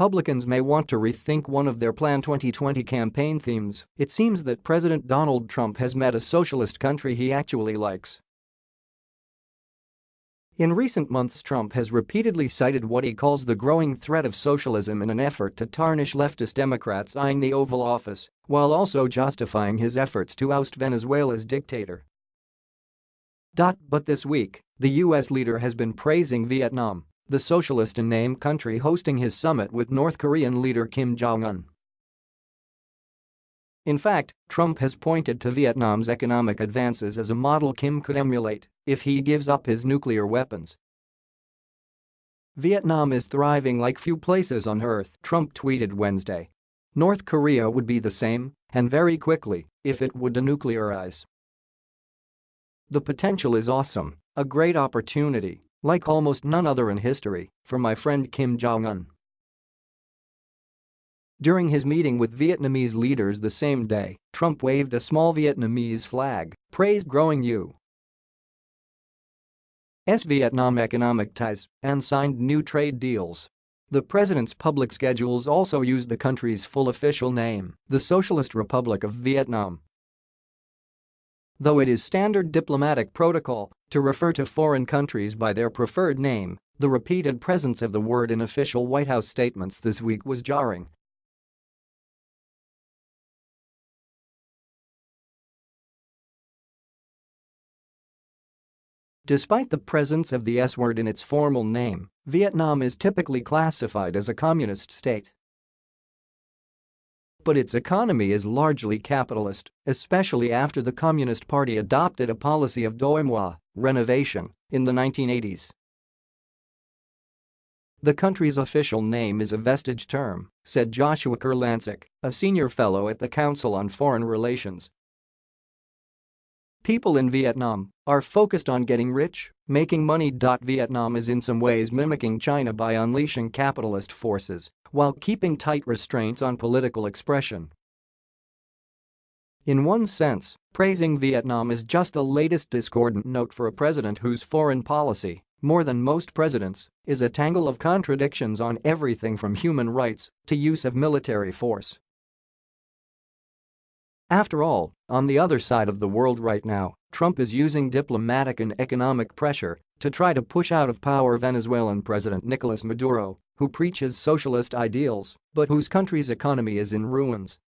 Republicans may want to rethink one of their planned 2020 campaign themes. It seems that President Donald Trump has met a socialist country he actually likes. In recent months Trump has repeatedly cited what he calls the growing threat of socialism in an effort to tarnish leftist Democrats eyeing the Oval Office, while also justifying his efforts to oust Venezuela's dictator. But this week, the U.S. leader has been praising Vietnam, the socialist in name country hosting his summit with North Korean leader Kim Jong-un. In fact, Trump has pointed to Vietnam's economic advances as a model Kim could emulate if he gives up his nuclear weapons. Vietnam is thriving like few places on earth, Trump tweeted Wednesday. North Korea would be the same, and very quickly, if it would denuclearize. The potential is awesome, a great opportunity, like almost none other in history, for my friend Kim Jong-un. During his meeting with Vietnamese leaders the same day, Trump waved a small Vietnamese flag, praised growing U.S. Vietnam economic ties, and signed new trade deals. The president's public schedules also used the country's full official name, the Socialist Republic of Vietnam. Though it is standard diplomatic protocol to refer to foreign countries by their preferred name, the repeated presence of the word in official White House statements this week was jarring Despite the presence of the S-word in its formal name, Vietnam is typically classified as a communist state. But its economy is largely capitalist, especially after the Communist Party adopted a policy of moi, renovation, in the 1980s. The country's official name is a vestige term, said Joshua Kurlantzick, a senior fellow at the Council on Foreign Relations People in Vietnam are focused on getting rich, making money. Vietnam is in some ways mimicking China by unleashing capitalist forces while keeping tight restraints on political expression. In one sense, praising Vietnam is just the latest discordant note for a president whose foreign policy, more than most presidents, is a tangle of contradictions on everything from human rights to use of military force. After all, on the other side of the world right now, Trump is using diplomatic and economic pressure to try to push out of power Venezuelan President Nicolas Maduro, who preaches socialist ideals but whose country's economy is in ruins